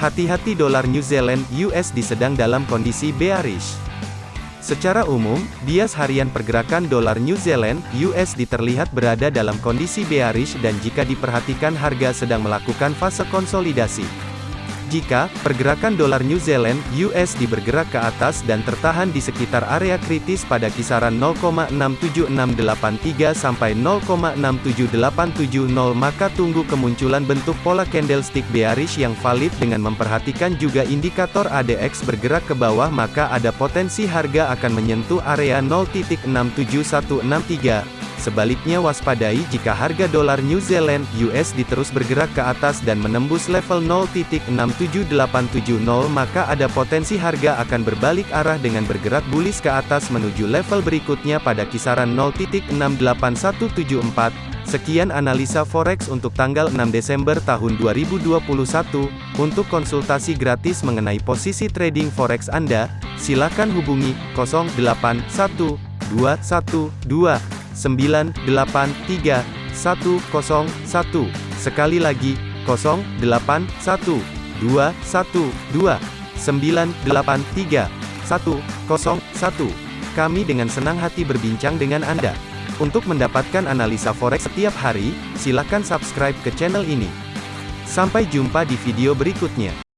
Hati-hati dolar New Zealand USD sedang dalam kondisi bearish. Secara umum, bias harian pergerakan dolar New Zealand USD terlihat berada dalam kondisi bearish dan jika diperhatikan harga sedang melakukan fase konsolidasi. Jika pergerakan dolar New Zealand (USD) bergerak ke atas dan tertahan di sekitar area kritis pada kisaran 0,67683 sampai 0,67870 maka tunggu kemunculan bentuk pola candlestick bearish yang valid dengan memperhatikan juga indikator ADX bergerak ke bawah maka ada potensi harga akan menyentuh area 0.67163 Sebaliknya waspadai jika harga dolar New Zealand USD terus bergerak ke atas dan menembus level 0.67870 maka ada potensi harga akan berbalik arah dengan bergerak bullish ke atas menuju level berikutnya pada kisaran 0.68174. Sekian analisa forex untuk tanggal 6 Desember tahun 2021. Untuk konsultasi gratis mengenai posisi trading forex Anda, silakan hubungi 081212 983 101. Sekali lagi, 081 212 983 101. Kami dengan senang hati berbincang dengan Anda. Untuk mendapatkan analisa forex setiap hari, silakan subscribe ke channel ini. Sampai jumpa di video berikutnya.